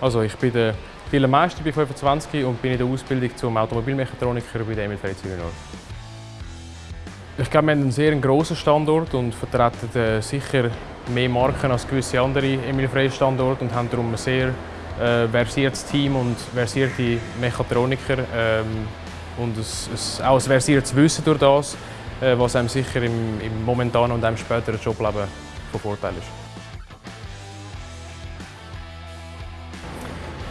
Also ich bin der Philipp Meister, bin 25 und bin in der Ausbildung zum Automobilmechatroniker bei der Emil Frey Zürich Ich glaube, wir haben einen sehr grossen Standort und vertreten äh, sicher mehr Marken als gewisse andere Emil Frey Standorte und haben darum ein sehr äh, versiertes Team und versierte Mechatroniker ähm, und ein, auch ein versiertes Wissen durch das, äh, was einem sicher im, im momentanen und einem späteren Jobleben von Vorteil ist.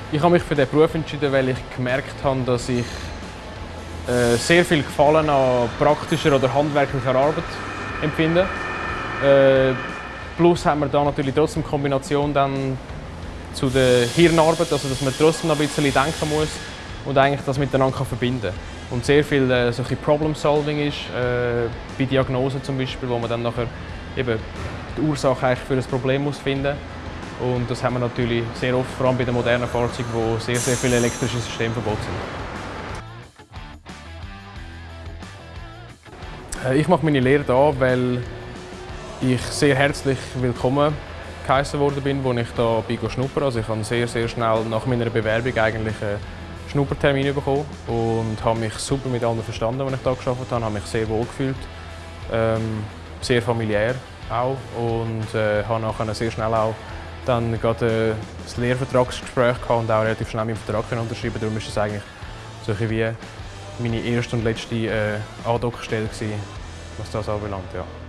Ich habe mich für diesen Beruf entschieden, weil ich gemerkt habe, dass ich äh, sehr viel Gefallen an praktischer oder handwerklicher Arbeit empfinde. Äh, plus haben wir da natürlich trotzdem Kombination dann zu der Hirnarbeit, also dass man trotzdem noch ein bisschen denken muss und eigentlich das miteinander verbinden kann. Und sehr viel äh, solche Problem Solving ist, äh, bei Diagnosen zum Beispiel, wo man dann nachher eben die Ursache eigentlich für das Problem muss finden und das haben wir natürlich sehr oft, vor allem bei den modernen Fahrzeugen, wo sehr, sehr viele elektrische Systeme verbaut sind. Äh, ich mache meine Lehre hier, weil ich sehr herzlich willkommen geheißen worden bin, als ich hier bin schnuppern. Also ich habe sehr, sehr schnell nach meiner Bewerbung eigentlich einen Schnuppertermin bekommen und habe mich super mit allen verstanden, als ich hier gearbeitet habe. Habe mich sehr wohl gefühlt, ähm, sehr familiär auch und äh, habe nachher sehr schnell auch dann gerade das Lehrvertragsgespräch gehabt und auch relativ schnell meinen Vertrag unterschreiben. Darum ist es eigentlich so wie meine erste und letzte äh, Andockstelle, was das anbelangt. Ja.